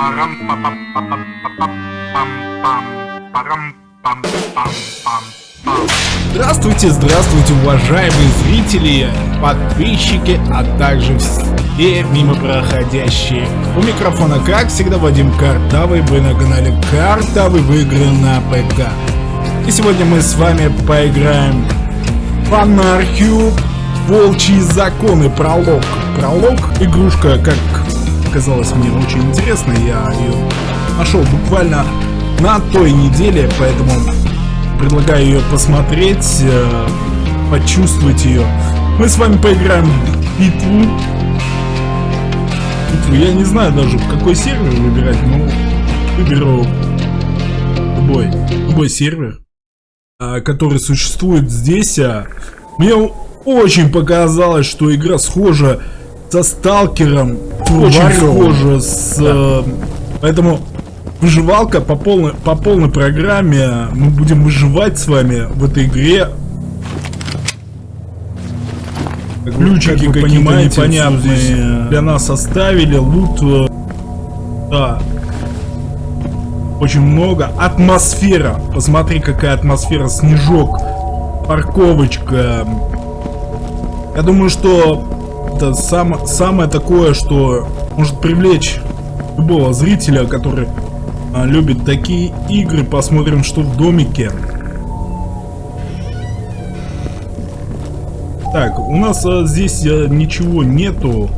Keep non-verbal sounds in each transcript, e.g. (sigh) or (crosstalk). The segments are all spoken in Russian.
парам па па па па па па пам пам парам пам пам пам пам Здравствуйте, здравствуйте, уважаемые зрители, подписчики, а также все мимо проходящие. У микрофона, как всегда, Вадим Картавый, вы на канале Картавый в игры на ПК. И сегодня мы с вами поиграем в анархию Волчьи законы, пролог. Пролог, игрушка, как казалось мне очень интересной, я ее нашел буквально на той неделе, поэтому предлагаю ее посмотреть, э, почувствовать ее. Мы с вами поиграем в битву. Битву. Я не знаю даже, какой сервер выбирать, но выберу любой, любой сервер, э, который существует здесь. А Мне очень показалось, что игра схожа со Сталкером, очень схожа с... э, Поэтому выживалка по полной, по полной программе. Мы будем выживать с вами в этой игре. Ключики, как понимаете, непонятные для нас оставили. Лут, э, да, очень много. Атмосфера. Посмотри, какая атмосфера. Снежок. Парковочка. Я думаю, что это сам, самое такое, что может привлечь любого зрителя, который а, любит такие игры. Посмотрим, что в домике. Так, у нас а, здесь а, ничего нету.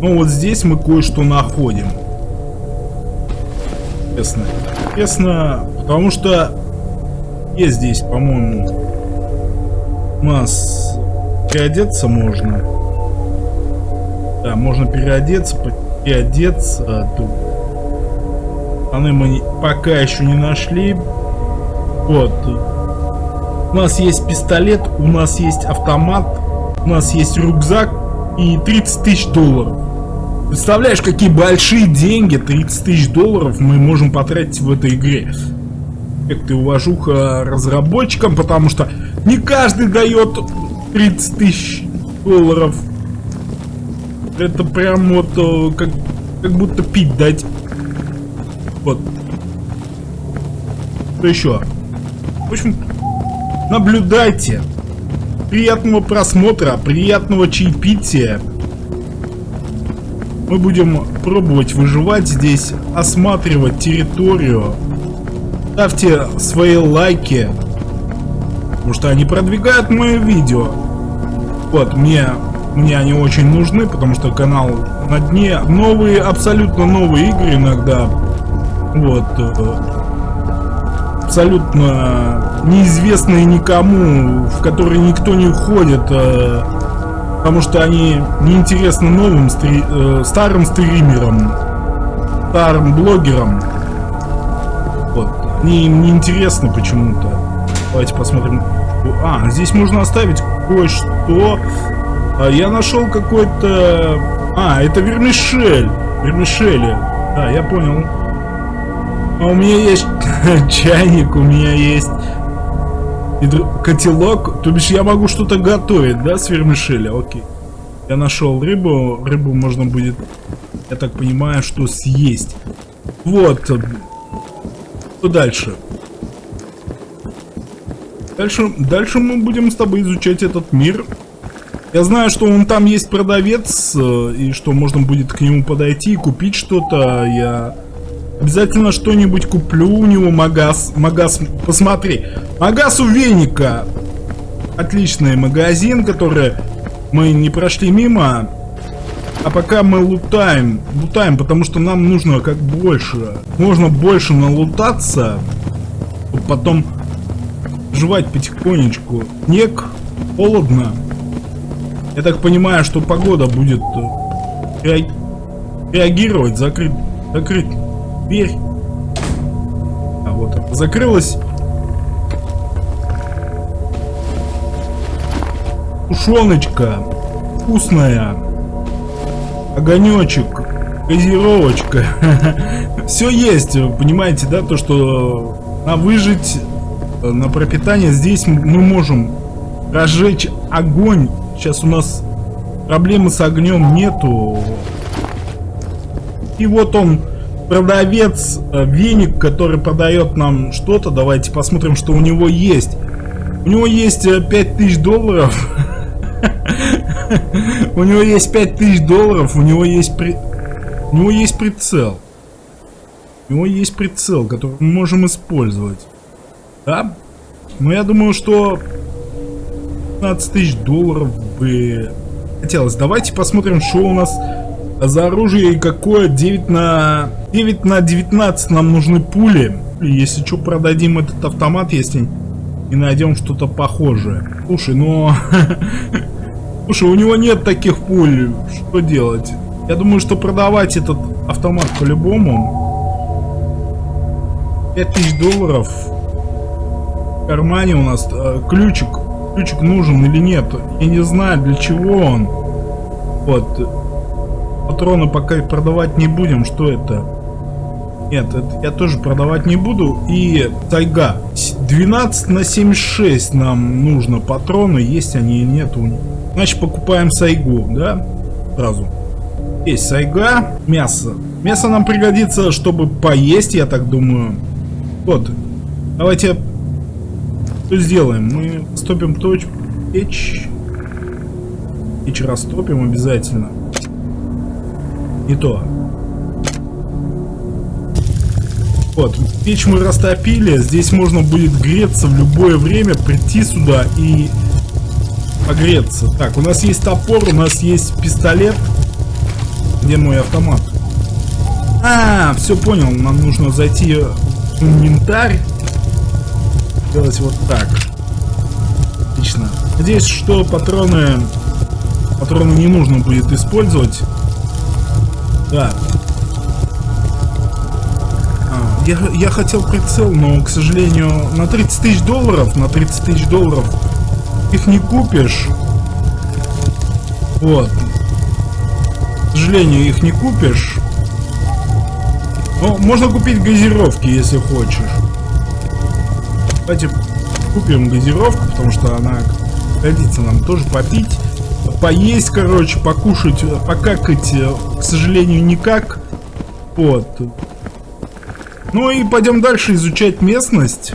Но вот здесь мы кое-что находим. Интересно. Интересно, потому что есть здесь, по-моему, у нас переодеться можно. Да, можно переодеться, переодеться. Тут Штаны мы пока еще не нашли. Вот. У нас есть пистолет, у нас есть автомат, у нас есть рюкзак и 30 тысяч долларов. Представляешь, какие большие деньги, 30 тысяч долларов мы можем потратить в этой игре. Как ты уважуха разработчикам, потому что не каждый дает 30 тысяч долларов. Это прям вот э, как, как будто пить дать. Вот. Что еще? В общем, наблюдайте. Приятного просмотра, приятного чаепития. Мы будем пробовать выживать здесь, осматривать территорию. Ставьте свои лайки, потому что они продвигают мое видео. Вот, мне, мне они очень нужны, потому что канал на дне. Новые, абсолютно новые игры иногда вот. Э, абсолютно неизвестные никому, в которые никто не уходит, э, потому что они неинтересны новым стри э, старым стримерам, старым блогерам. Вот. Они им неинтересны почему-то. Давайте посмотрим. А, здесь можно оставить кое-что. А, я нашел какой-то... А, это вермишель. Вермишели. Да, я понял. А у меня есть (laughs) чайник, у меня есть котелок. То бишь я могу что-то готовить, да, с вермишели? Окей. Я нашел рыбу. Рыбу можно будет, я так понимаю, что съесть. Вот. Что дальше? Дальше, дальше мы будем с тобой изучать этот мир. Я знаю, что он там есть продавец, э, и что можно будет к нему подойти и купить что-то. Я Обязательно что-нибудь куплю у него, Магаз. Магаз, посмотри. Магаз у Веника. Отличный магазин, который мы не прошли мимо. А пока мы лутаем, лутаем, потому что нам нужно как больше. Можно больше налутаться, потом жевать потихонечку. Снег, холодно. Я так понимаю, что погода будет э, реагировать, закрыть, закрыть дверь. А вот закрылась. Тушеночка. Вкусная. Огонечек. Газировочка. (laughs) Все есть, понимаете, да, то, что на выжить, на пропитание здесь мы можем разжечь огонь. Сейчас у нас проблемы с огнем нету. И вот он, продавец, э, веник, который продает нам что-то. Давайте посмотрим, что у него есть. У него есть 5000 долларов. (laughs) У него есть 5000 долларов, у него есть при... У него есть прицел. У него есть прицел, который мы можем использовать. Да? Но я думаю, что 15 тысяч долларов бы хотелось. Давайте посмотрим, что у нас за оружие и какое. 9 на... 9 на 19 нам нужны пули. Если что, продадим этот автомат, если и найдем что-то похожее. Слушай, но... (laughs) Слушай, у него нет таких пуль. Что делать? Я думаю, что продавать этот автомат по-любому. 5000 долларов. В кармане у нас э, ключик. Ключик нужен или нет. Я не знаю, для чего он. Вот. Патроны пока продавать не будем. Что это? Нет, это я тоже продавать не буду. И тайга. 12 на 76 нам нужно патроны. Есть они или нет у них. Значит, покупаем сайгу, да? Сразу. Есть сайга, мясо. Мясо нам пригодится, чтобы поесть, я так думаю. Вот. Давайте что сделаем? Мы стопим точку. Печь. Печь растопим обязательно. Не то. Вот, печь мы растопили. Здесь можно будет греться в любое время, прийти сюда и погреться. Так, у нас есть топор, у нас есть пистолет. Где мой автомат? А, все понял. Нам нужно зайти в инвентарь. Делать вот так. Отлично. Надеюсь, что патроны... Патроны не нужно будет использовать. Да. А, я, я хотел прицел, но, к сожалению, на 30 тысяч долларов, на 30 тысяч долларов их не купишь. Вот сожалению, их не купишь. Но можно купить газировки, если хочешь. Давайте купим газировку, потому что она годится нам тоже попить. Поесть, короче, покушать, покакать, к сожалению, никак. Вот. Ну и пойдем дальше изучать местность.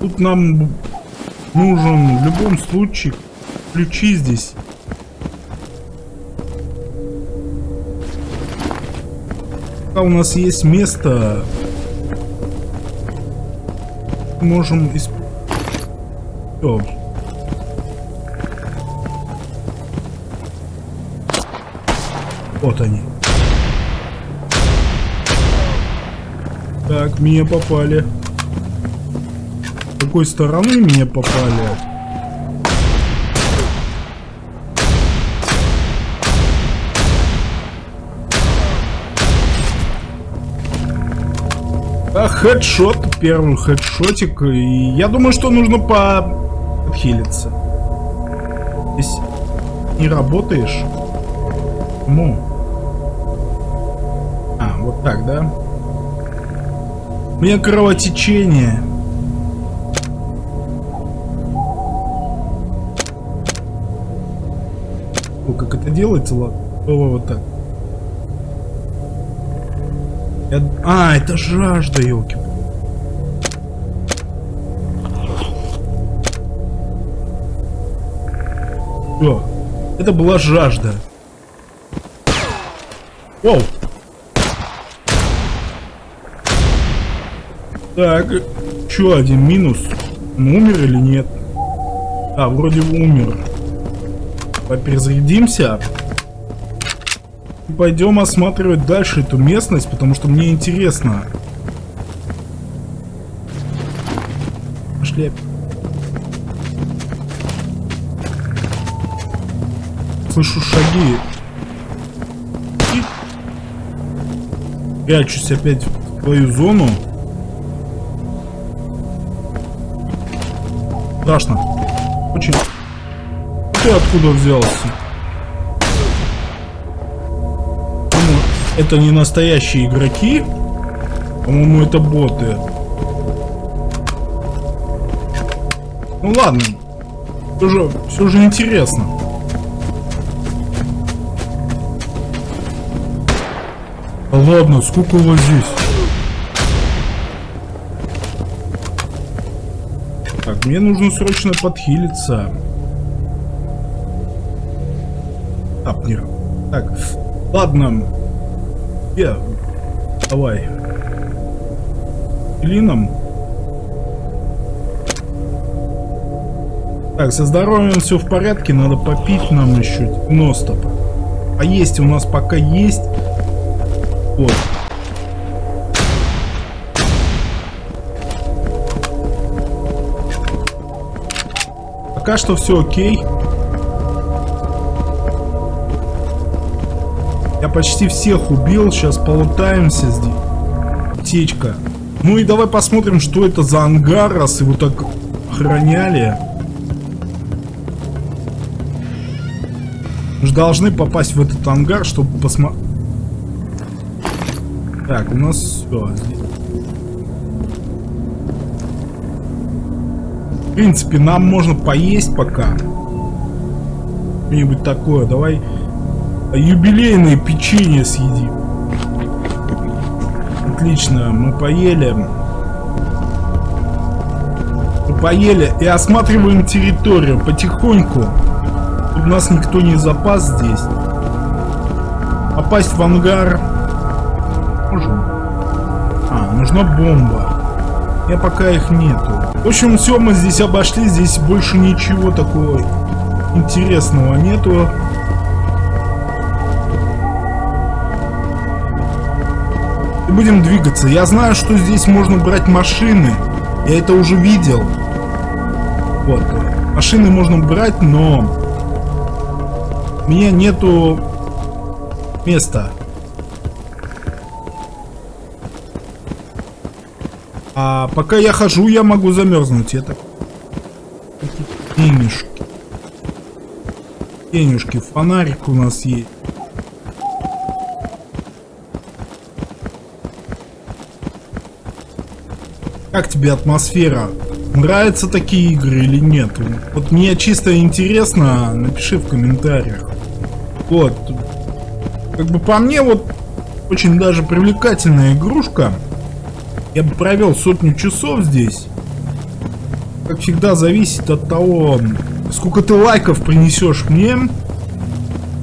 Тут нам нужен в любом случае ключи здесь. Пока у нас есть место, можем использовать. Вот они. Так, меня попали какой стороны меня попали. Хедшот, первый хедшотик. И я думаю, что нужно по... отхилиться. Здесь не работаешь? Ну. А, вот так, да? У меня кровотечение. как это делается, ладно. Вот так. А, это жажда, елки. Все. Это была жажда. Воу. Так, еще один минус. Он умер или нет? А, вроде умер перезарядимся. Пойдем осматривать дальше эту местность, потому что мне интересно. Пошли. Слышу шаги. И... Прячусь опять в твою зону. Страшно. Очень ты откуда взялся? Это не настоящие игроки. По-моему, это боты. Ну ладно. Все же, все же интересно. Да ладно, сколько у вас здесь? Так, мне нужно срочно подхилиться. Апнер. Так, ладно. Я. Давай. Клином. Так, со здоровьем все в порядке, надо попить нам еще 90. А есть у нас пока есть. Вот. Пока что все окей. Почти всех убил, сейчас полутаемся здесь. Птичка. Ну и давай посмотрим, что это за ангар, раз его так охраняли. Мы же должны попасть в этот ангар, чтобы посмотреть. Так, у нас все. Здесь. В принципе, нам можно поесть пока. Что-нибудь такое. Давай юбилейное печенье съедим. Отлично, мы поели. Мы поели и осматриваем территорию потихоньку. Чтобы нас никто не запас здесь. Попасть в ангар. Можем. А, нужна бомба. Я пока их нету. В общем, все мы здесь обошли. Здесь больше ничего такого интересного нету. Будем двигаться. Я знаю, что здесь можно брать машины. Я это уже видел. Вот. Машины можно брать, но... У меня нету места. А пока я хожу, я могу замерзнуть. Это денежки. Денежки. Фонарик у нас есть. Как тебе атмосфера? Нравятся такие игры или нет? Вот мне чисто интересно, напиши в комментариях. Вот. Как бы по мне, вот очень даже привлекательная игрушка. Я бы провел сотню часов здесь. Как всегда, зависит от того, сколько ты лайков принесешь мне.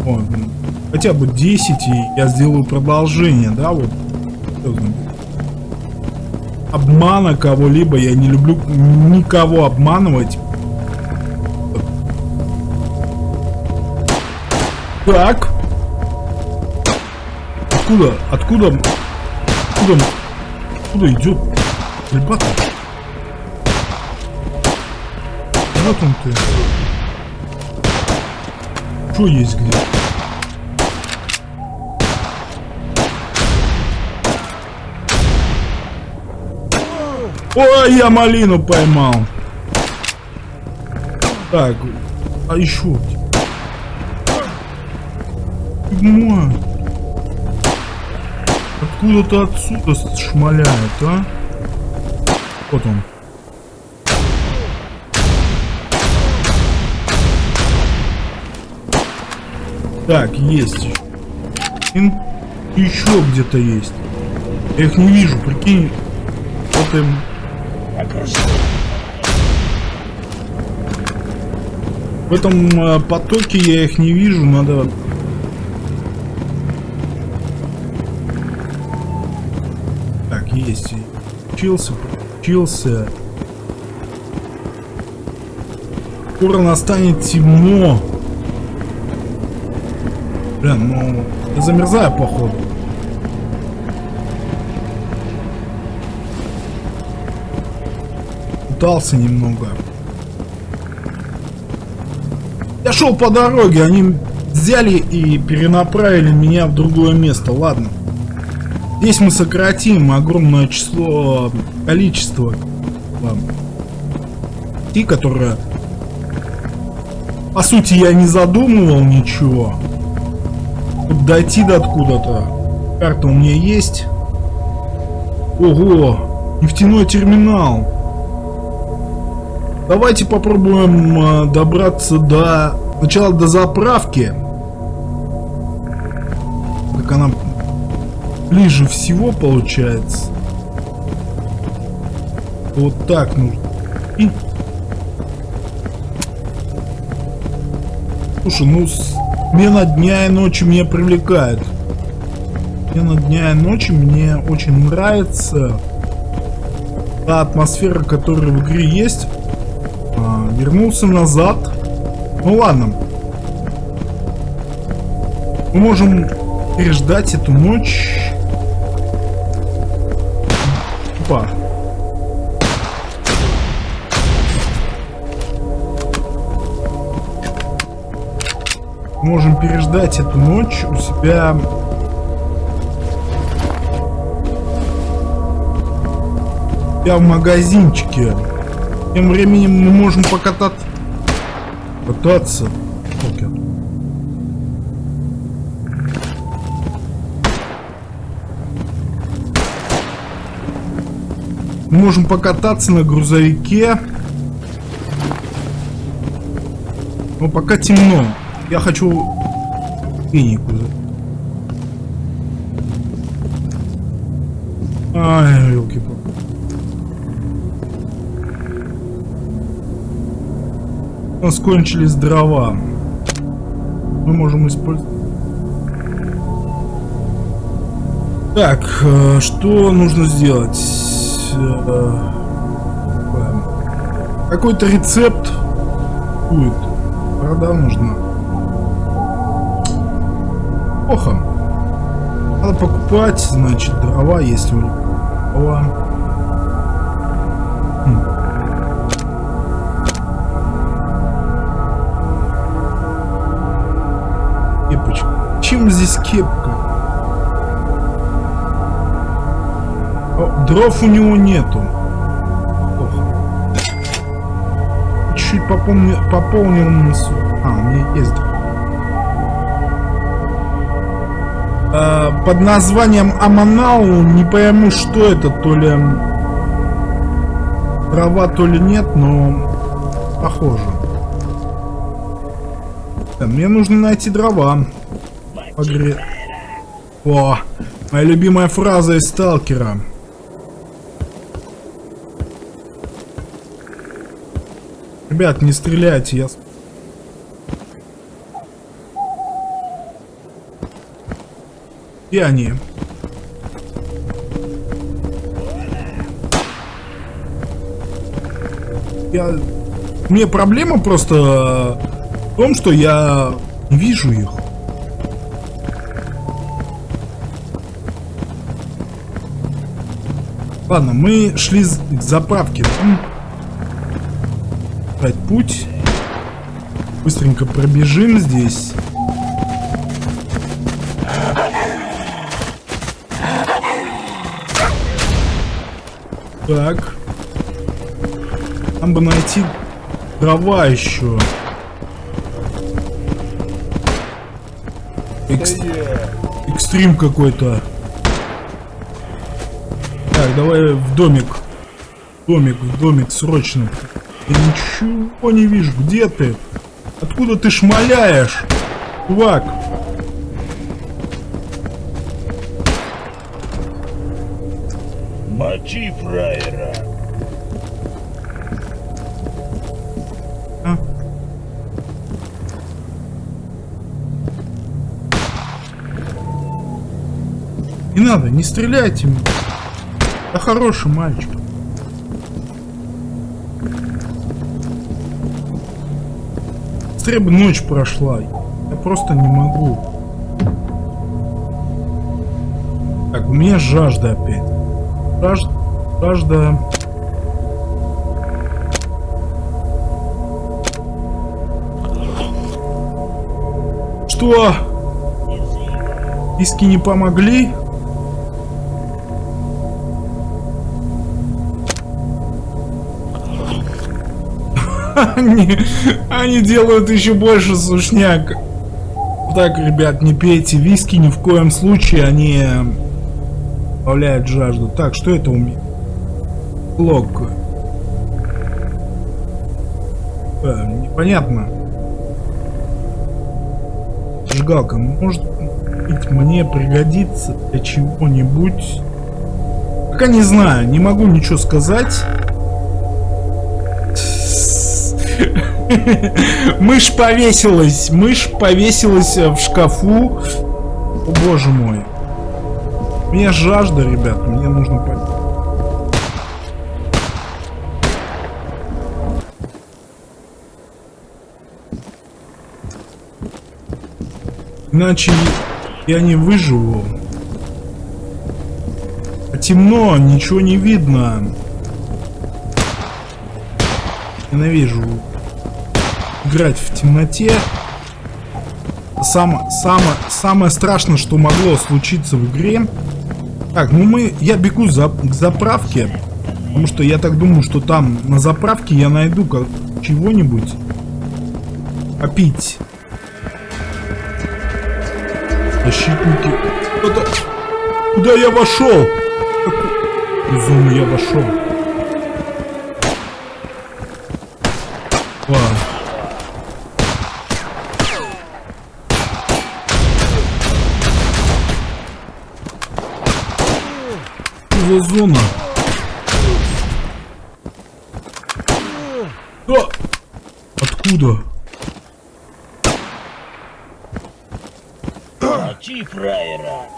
Вот. Хотя бы 10, и я сделаю продолжение, да, вот. Обмана кого-либо, я не люблю никого обманывать. Так. Откуда? Откуда? Откуда? Откуда идет? Ребята. Вот он ты. Что есть где? Ой, я малину поймал. Так, а еще. Мать. Откуда-то отсюда шмаляет, а? Вот он. Так, есть. Еще где-то есть. Я их не вижу, прикинь. Вот им. В этом э, потоке я их не вижу, надо есть. Учился, учился. Скоро настанет темно. Блин, ну, я замерзаю, походу. Пытался немного. Я шел по дороге, они взяли и перенаправили меня в другое место. Ладно. Здесь мы сократим огромное число, количество и которое по сути я не задумывал ничего. Тут дойти до откуда-то. Карта у меня есть. Ого, нефтяной терминал. Давайте попробуем э, добраться до... Сначала до заправки. Так она ближе всего получается. Вот так нужно. И... Слушай, ну смена дня и ночи меня привлекает. Смена дня и ночи мне очень нравится. Та атмосфера, которая в игре есть. Вернулся назад. Ну ладно. Мы можем переждать эту ночь. Опа. Можем переждать эту ночь у себя я в магазинчике. Тем временем мы можем покататься. Кататься. Окей. Мы можем покататься на грузовике. Но пока темно. Я хочу клинику. У нас кончились дрова. Мы можем использовать... Так, э, что нужно сделать? Э, какой-то рецепт будет. Вода нужна. Плохо. Надо покупать, значит, дрова, если у дрова. Чем здесь кепка? О, дров у него нету. Чуть пополнил, пополнил носу. А, у меня есть дров. А, под названием Аманау не пойму, что это, то ли дрова, то ли нет, но похоже. Мне нужно найти дрова. Погре... О, моя любимая фраза из Сталкера. Ребят, не стреляйте, я... Где они? Я... Мне проблема просто в том, что я не вижу их. Ладно, мы шли к заправке. Опять путь. Быстренько пробежим здесь. Так. Нам бы найти дрова еще. Экс... Экстрим какой-то. Так, давай в домик. Домик, в домик, срочно. Я ничего не вижу. Где ты? Откуда ты шмаляешь? Чувак. Мочи фраера. А? Не надо, не стреляйте меня. Да хороший мальчик. Быстрее бы ночь прошла. Я просто не могу. Так, у меня жажда опять. Жажда... Жажда... Что? Иски не помогли? Они, они делают еще больше сушняк. Так, ребят, не пейте виски ни в коем случае, они добавляют жажду. Так, что это у меня? Блок. Э, непонятно. Жигалка, может быть мне пригодится для чего-нибудь. Пока не знаю, не могу ничего сказать. Мышь повесилась, мышь повесилась в шкафу. О боже мой. У меня жажда, ребят, мне нужно пойти. Иначе я не выживу. А темно, ничего не видно. Ненавижу играть в темноте. Сам, само, самое страшное, что могло случиться в игре. Так, ну мы, я бегу за, к заправке. Потому что я так думаю, что там на заправке я найду как чего-нибудь попить. Защитники. Это... Куда я вошел? Зону я вошел. Ладно. за зона? А! Откуда? Мочи фраера.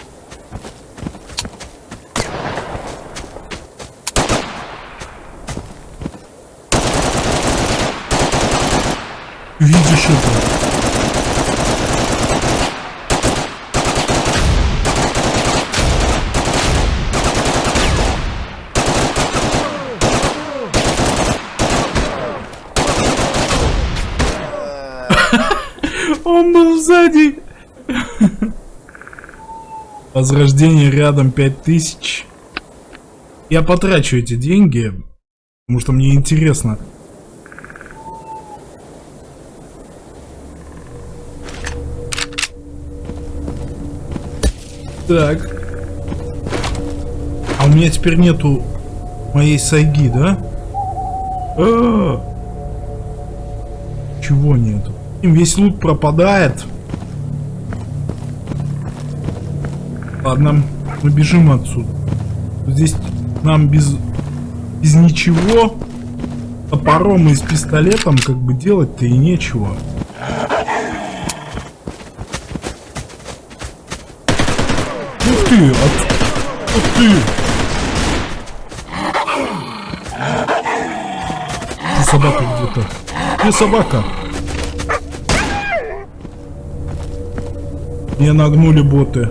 Видишь это? (laughs) Он был сзади. Возрождение рядом 5000. Я потрачу эти деньги, потому что мне интересно. Так. А у меня теперь нету моей сайги, да? А -а -а. Чего нету? Весь лут пропадает. Ладно, мы бежим отсюда. Здесь нам без, без ничего топором и с пистолетом как бы делать-то и нечего. Ты! От... Ух ты! Ты собака где-то. Где собака? Мне нагнули боты.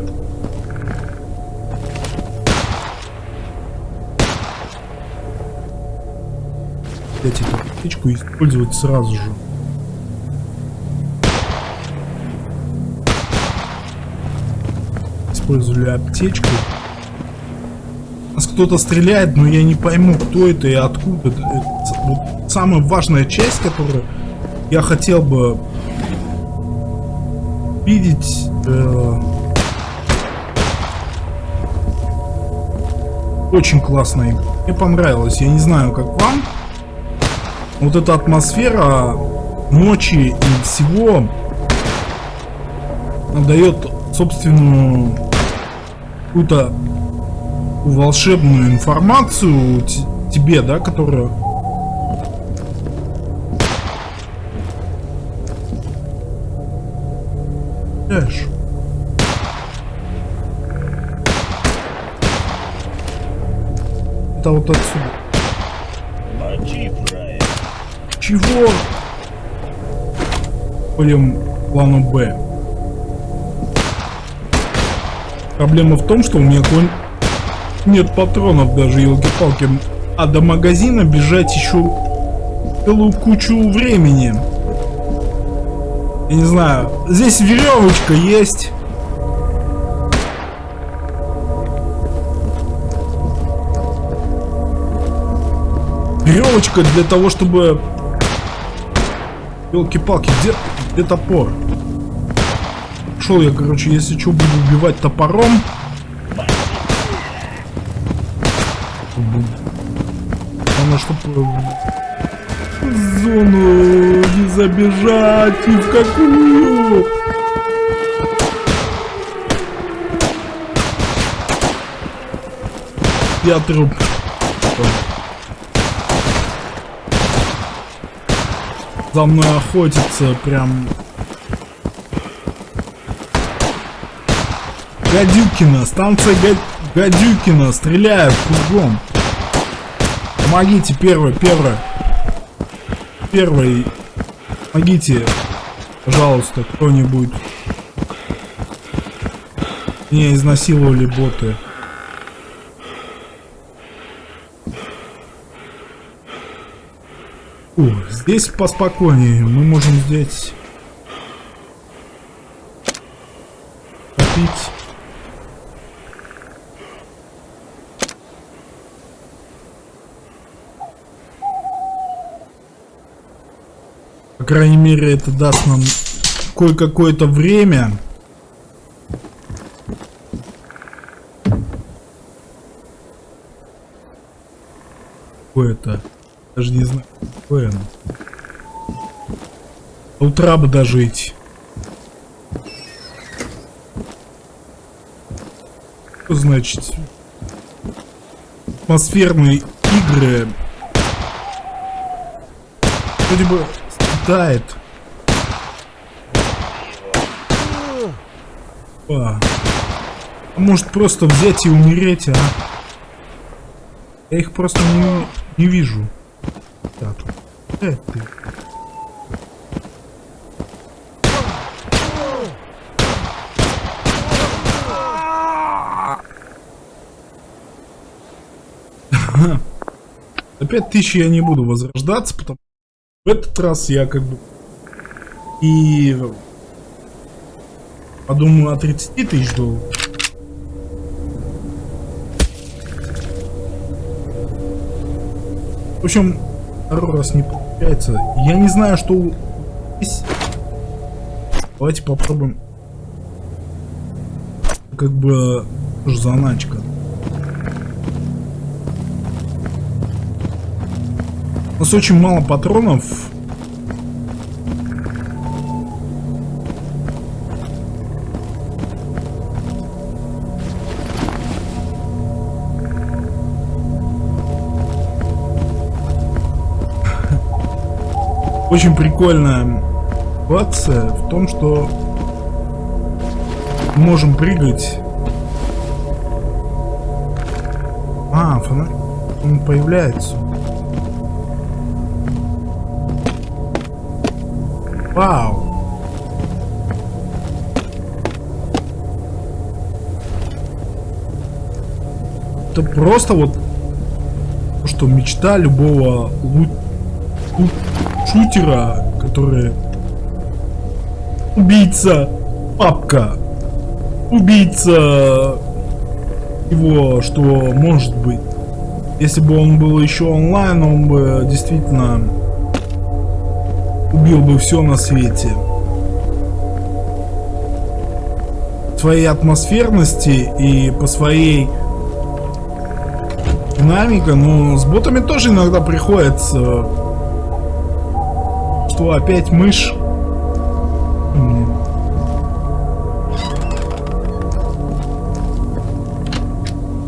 Взять эту птичку использовать сразу же. Использовали аптечку. Нас кто-то стреляет, но я не пойму, кто это и откуда. Это вот самая важная часть, которую я хотел бы видеть Э, очень классная. Мне понравилось. Я не знаю, как вам. Вот эта атмосфера ночи и всего дает собственную какую-то волшебную информацию тебе, да, которая Эш. Это вот отсюда. Чего? Пойдем плану Б. Проблема в том, что у меня конь... нет патронов даже, елки-палки. А до магазина бежать еще целую кучу времени. Я не знаю. Здесь веревочка есть. Веревочка для того, чтобы... Елки-палки, где, где топор? Шел я, короче, если что, буду убивать топором. Главное, чтобы... Зону забежать и в какую. Я труп. За мной охотится прям... Гадюкина, станция Гад... Гадюкина, стреляют кругом. Помогите, первый, первый. Первый. Помогите, пожалуйста, кто-нибудь. Меня изнасиловали боты. Ух, здесь поспокойнее. Мы можем здесь попить. Крайней мере, это даст нам кое-какое-то время. Какое-то. Даже не знаю, какое оно. До утра бы дожить. Что значит? Атмосферные игры. Вроде бы страдает. А. а может просто взять и умереть, а? Я их просто не, не вижу. Так. Э, ты. Тысячи я не буду возрождаться, потому в этот раз я как бы и подумаю о 30 тысяч долларов. В общем, второй раз не получается. Я не знаю, что здесь. Давайте попробуем. Как бы заначка. У нас очень мало патронов. Очень прикольная ситуация в том, что можем прыгать. А, фонарь он появляется. Вау. Это просто вот что мечта любого лут, шутера, который убийца папка, убийца его, что может быть. Если бы он был еще онлайн, он бы действительно убил бы все на свете. Своей атмосферности и по своей динамике, но с ботами тоже иногда приходится, что опять мышь.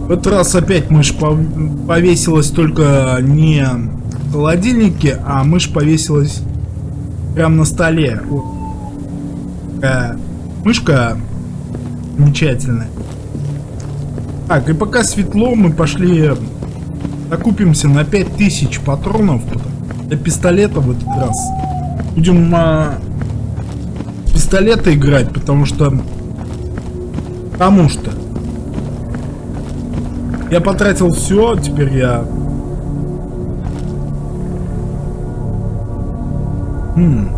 В этот раз опять мышь повесилась только не в холодильнике, а мышь повесилась Прям на столе. Мышка замечательная. Так, и пока светло, мы пошли окупимся на 5000 патронов для пистолета в этот раз. Будем а, пистолета играть, потому что... Потому что... Я потратил все, теперь я Хм.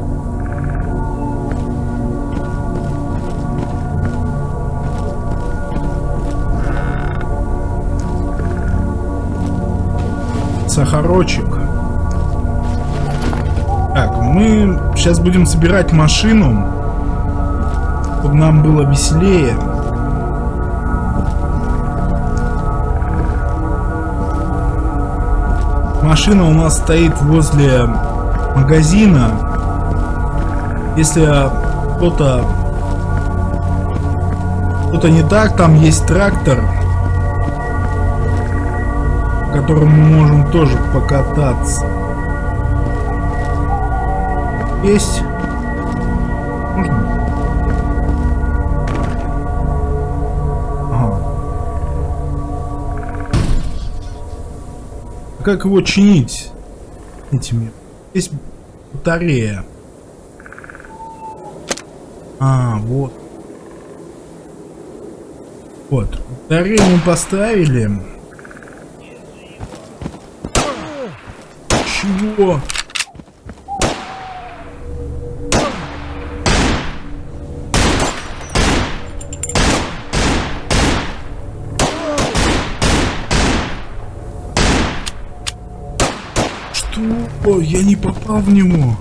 Сахарочек. Так, мы сейчас будем собирать машину, чтобы нам было веселее. Машина у нас стоит возле магазина. Если кто-то что-то не так, там есть трактор, которым мы можем тоже покататься. Есть? Можно? А как его чинить этими? Есть батарея. А, вот. Вот. Батарею мы поставили. Чего? Что? Я не попал в него.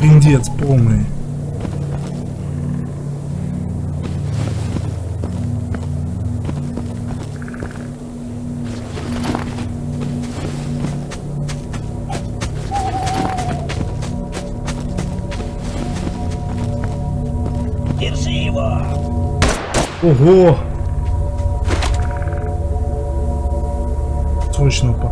Пиндец полный. Ого! Срочно по.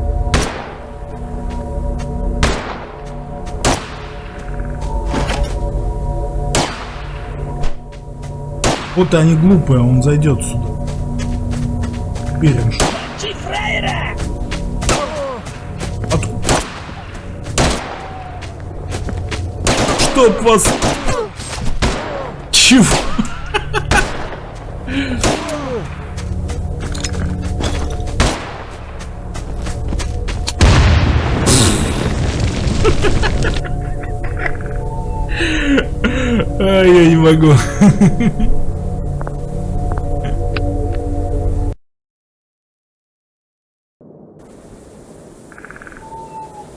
Вот они глупые, он зайдет сюда. Уверен, что. Откуда? Чтоб вас... Чего? Могу.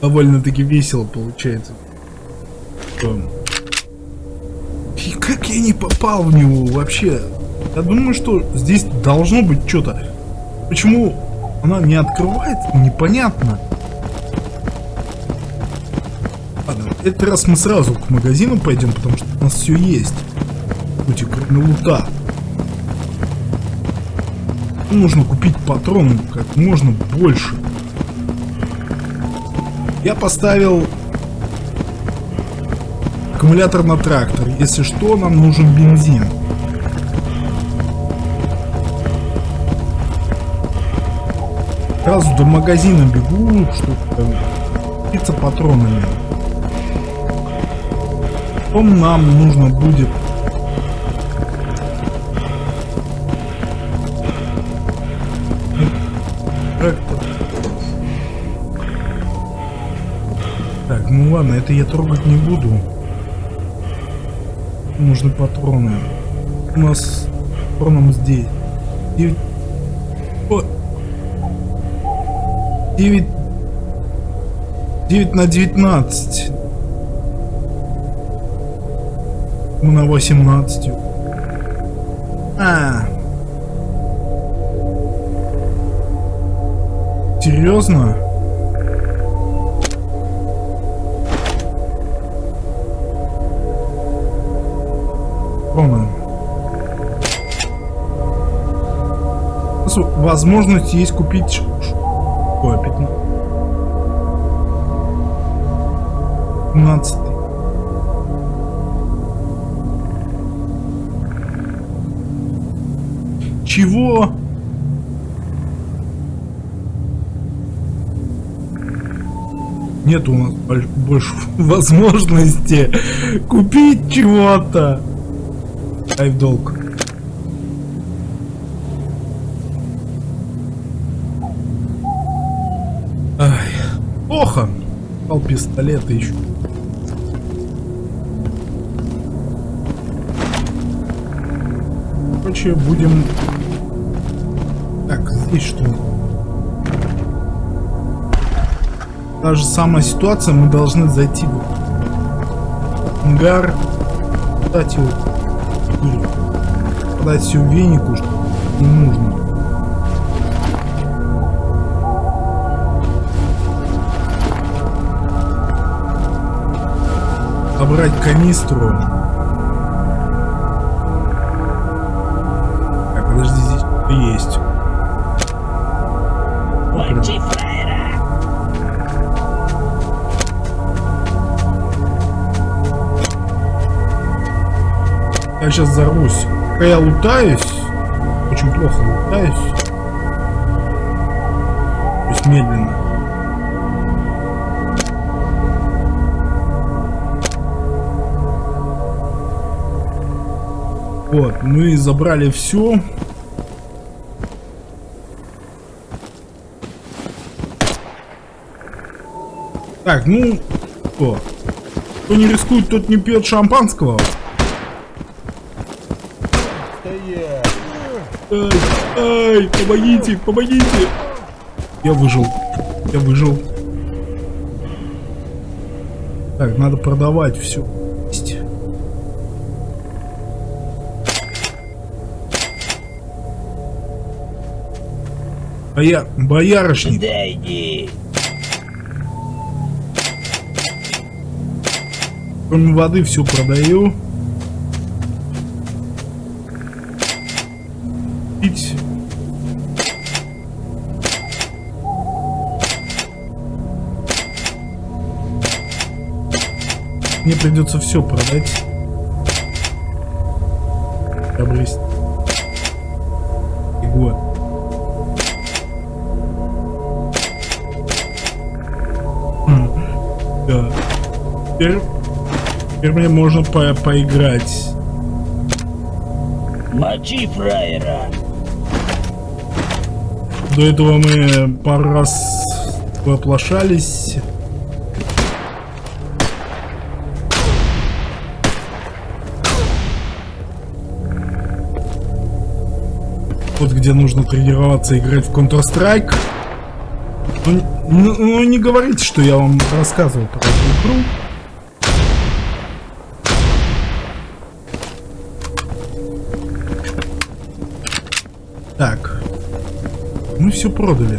Довольно-таки весело получается. И как я не попал в него вообще? Я думаю, что здесь должно быть что-то. Почему она не открывается, непонятно. Ладно, этот раз мы сразу к магазину пойдем, потому что у нас все есть. Хоть и кроме лута. Нужно купить патроны как можно больше. Я поставил аккумулятор на трактор. Если что, нам нужен бензин. Сразу до магазина бегу, чтобы купиться патронами. Потом нам нужно будет ладно, это я трогать не буду. Нужны патроны. У нас патроном здесь. 9... О! 9... 9 на 19. Мы на 18. А. Серьезно? Ровно. Возможность есть купить... Ой, 15. 15. Чего? Нет у нас боль- больше (laughs) возможности купить чего-то. В долг. Ай, плохо. Пал пистолет еще. Короче, будем... Так, здесь что? Та же самая ситуация, мы должны зайти в ангар, дать его или подать все венику, что не нужно. Собрать канистру. Так, подожди, здесь есть. Сейчас взорвусь. Пока я лутаюсь, очень плохо лутаюсь. То есть медленно. Вот, мы забрали все. Так, ну, что? Кто не рискует, тот не пьет шампанского. Ай, ай, помогите, помогите. Я выжил. Я выжил. Так, надо продавать все. Боя... Боярышник. Да иди! Кроме воды все продаю. Придется все продать. Приобрести. И год. М, Да. Теперь, теперь мне можно по поиграть. Мочи фраера! До этого мы пару раз воплощались. Где нужно тренироваться играть в Counter-Strike. Ну, ну, ну, не говорите, что я вам рассказывал про эту игру. Так. Мы все продали.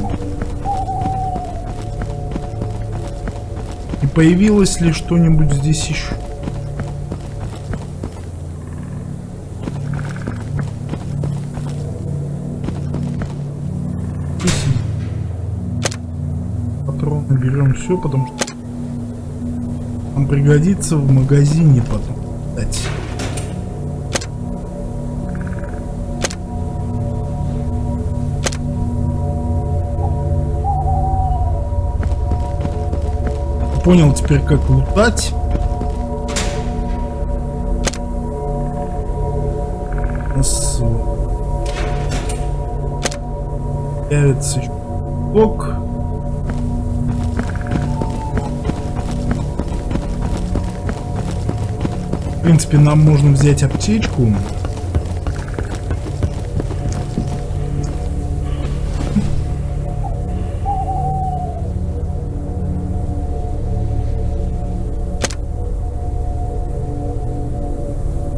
И появилось ли что-нибудь здесь еще? Все, потому что нам пригодится в магазине потом. Кстати. Понял теперь, как лутать. У нас появится еще блок. Принципе, нам можно взять аптечку.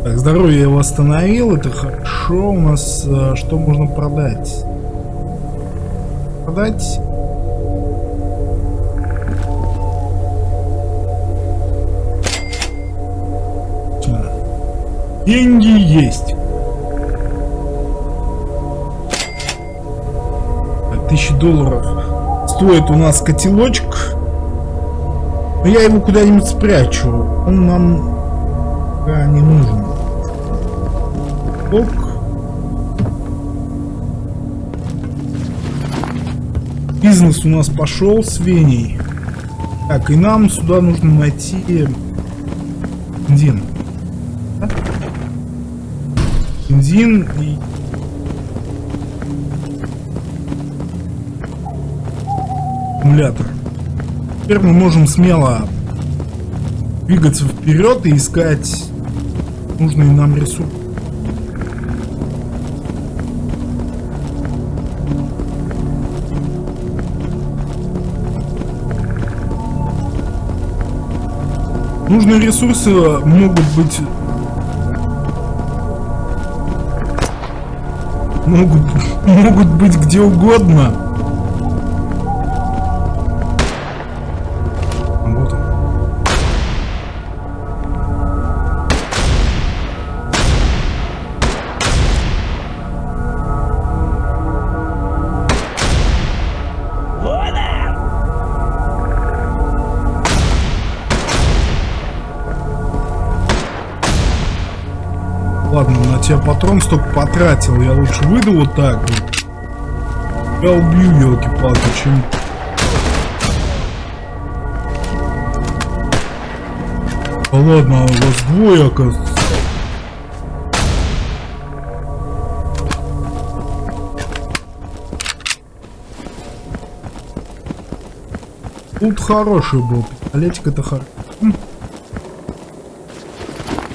Так, здоровье я восстановил, это хорошо. У нас э, что можно продать? Продать? Деньги есть. Так, Тысячи долларов стоит у нас котелочек. Но я его куда-нибудь спрячу. Он нам пока не нужен. Ок. Бизнес у нас пошел с Веней. Так, и нам сюда нужно найти бензин. Да? Бензин и... Аккумулятор. Теперь мы можем смело двигаться вперед и искать нужные нам ресурсы. Нужные ресурсы могут быть... Могут, могут быть где угодно. Тебя патрон столько потратил. Я лучше выйду вот так вот. Я убью, елки-палки, чем... Да ладно, а вас двое, оказывается. Тут хороший был. Пистолетик это хорошо.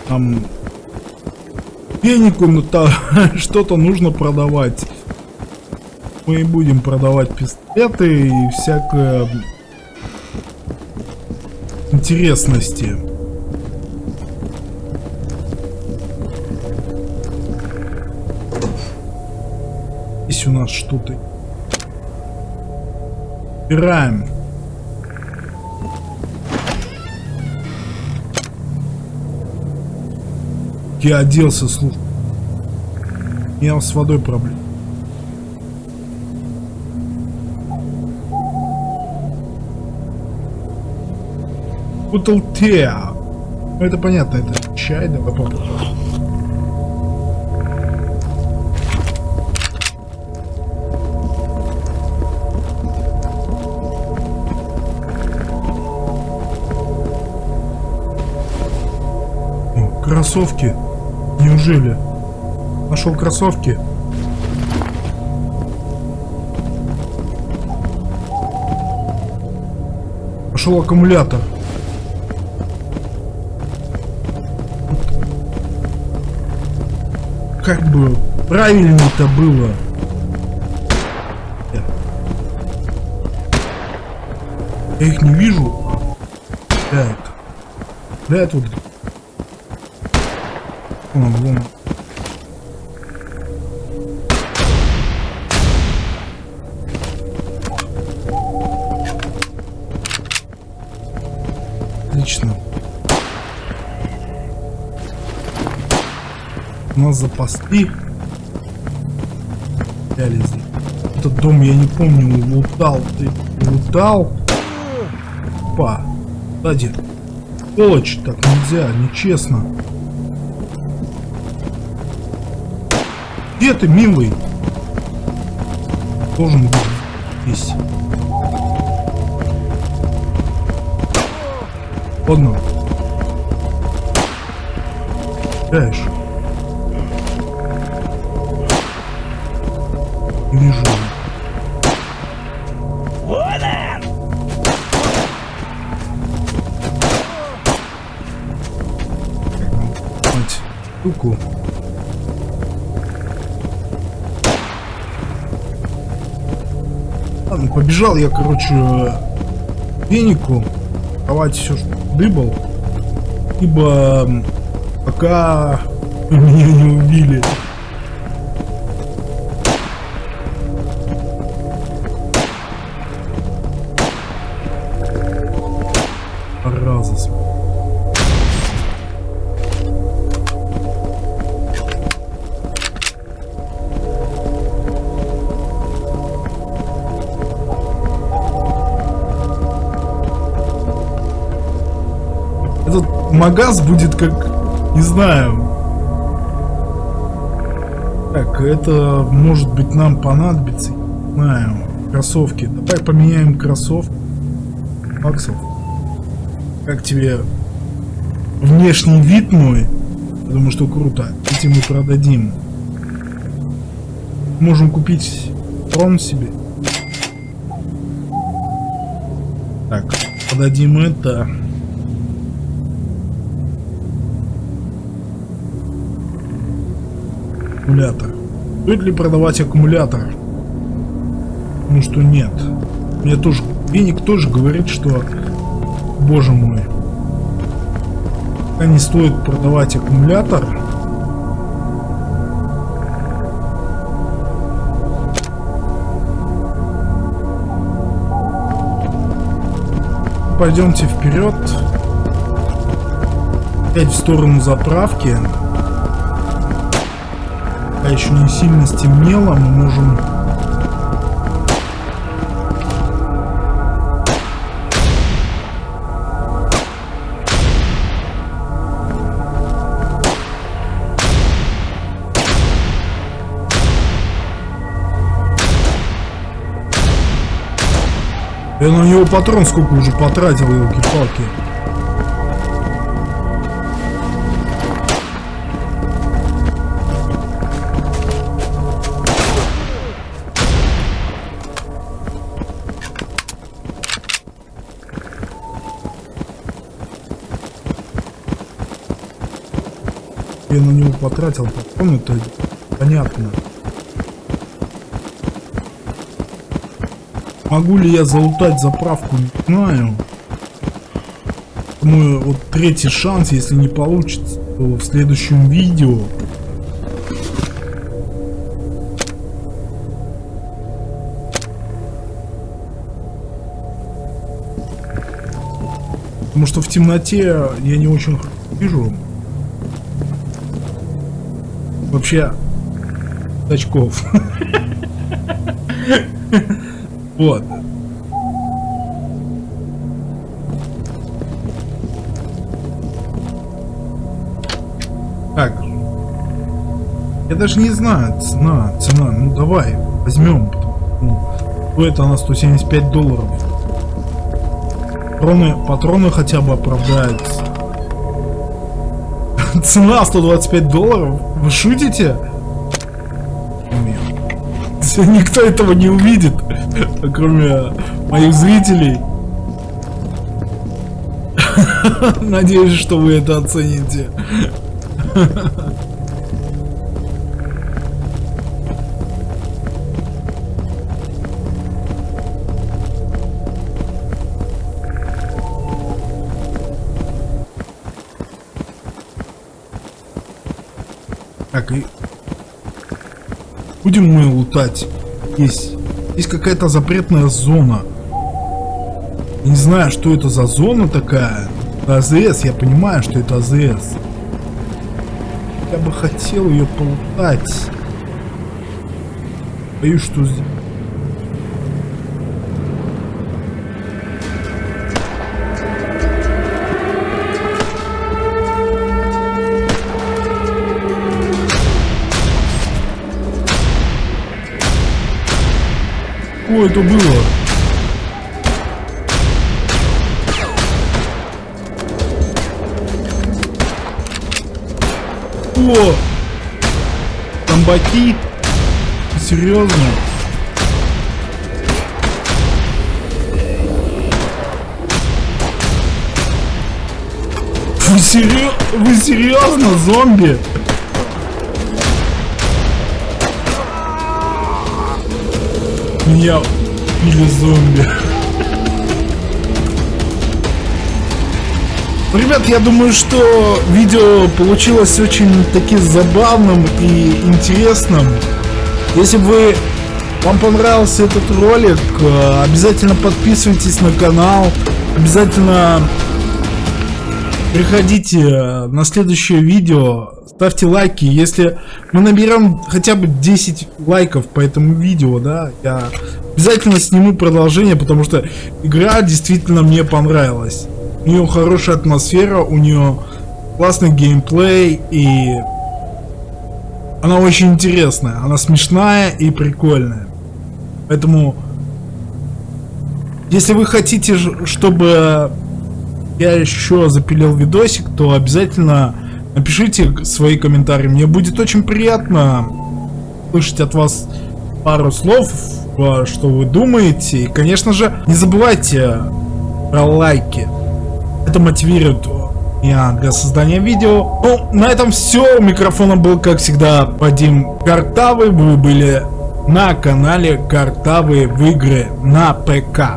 Там Фенику ну, та- (laughs) что-то нужно продавать. Мы будем продавать пистолеты и всякое интересности. Здесь у нас что-то. Убираем. Я оделся, слушай. У меня с водой проблем. Бутылтеа. Ну это понятно, это чай, давай попробуем. Кроссовки. Неужели? Нашел кроссовки. Пошел аккумулятор. Как бы правильно-то было. Я их не вижу. Это. Да, это вон. Отлично. Нас запасли. Взяли. Этот дом я не помню, лутал. Ты лутал? Опа. Сзади. Сволочь, так нельзя, нечестно. Где ты, милый? Должен быть здесь. Ладно. Знаешь. Я, короче, венику. Давать все, что дыбал. Ибо пока (laughs) меня не убили. Магаз будет как, не знаю. Так, это может быть нам понадобится. Не знаю. Кроссовки. Давай поменяем кроссовки. Баксов. Как тебе внешний вид мой? Думаю, что круто. Эти мы продадим. Можем купить трон себе. Так, продадим это. Аккумулятор. Стоит ли продавать аккумулятор? Ну что нет. Мне тоже... Веник тоже говорит, что... Боже мой. Не стоит продавать аккумулятор. Пойдемте вперед. Опять в сторону заправки. Пока еще не сильно стемнело, мы можем... Я на него патрон сколько уже потратил, елки-палки. Потратил патрон, это понятно. Могу ли я залутать заправку, не знаю. Думаю, вот третий шанс, если не получится, то в следующем видео. Потому что в темноте я не очень вижу. Вообще, очков. Вот. Так. Я даже не знаю, цена, цена. Ну давай, возьмем. Ну, стоит она 175 долларов. Патроны, патроны хотя бы оправдаются. (laughs) Цена 125 долларов? Вы шутите? (laughs) Никто этого не увидит, (laughs) кроме моих зрителей. Надеюсь, что вы это оцените. Так, и будем мы лутать. Есть, есть какая-то запретная зона. Я не знаю, что это за зона такая. Это АЗС, я понимаю, что это АЗС. Я бы хотел ее полутать. Боюсь, что здесь... Что это было? О! Зомбаки? Серьезно? Вы серьезно? Вы серьезно, зомби? Меня или зомби. Ребят, я думаю, что видео получилось очень таки забавным и интересным. Если бы вам понравился этот ролик, э, обязательно подписывайтесь на канал, обязательно приходите на следующее видео, ставьте лайки. Если мы наберем хотя бы 10 лайков по этому видео, да, я обязательно сниму продолжение, потому что игра действительно мне понравилась. У нее хорошая атмосфера, у нее классный геймплей и она очень интересная, она смешная и прикольная. Поэтому, если вы хотите, чтобы я еще запилил видосик, то обязательно напишите свои комментарии. Мне будет очень приятно слышать от вас пару слов, что вы думаете. И, конечно же, не забывайте про лайки. Это мотивирует меня для создания видео. Ну, на этом все. У микрофона был, как всегда, Вадим Картавый. Вы были на канале Картавые в игры на ПК.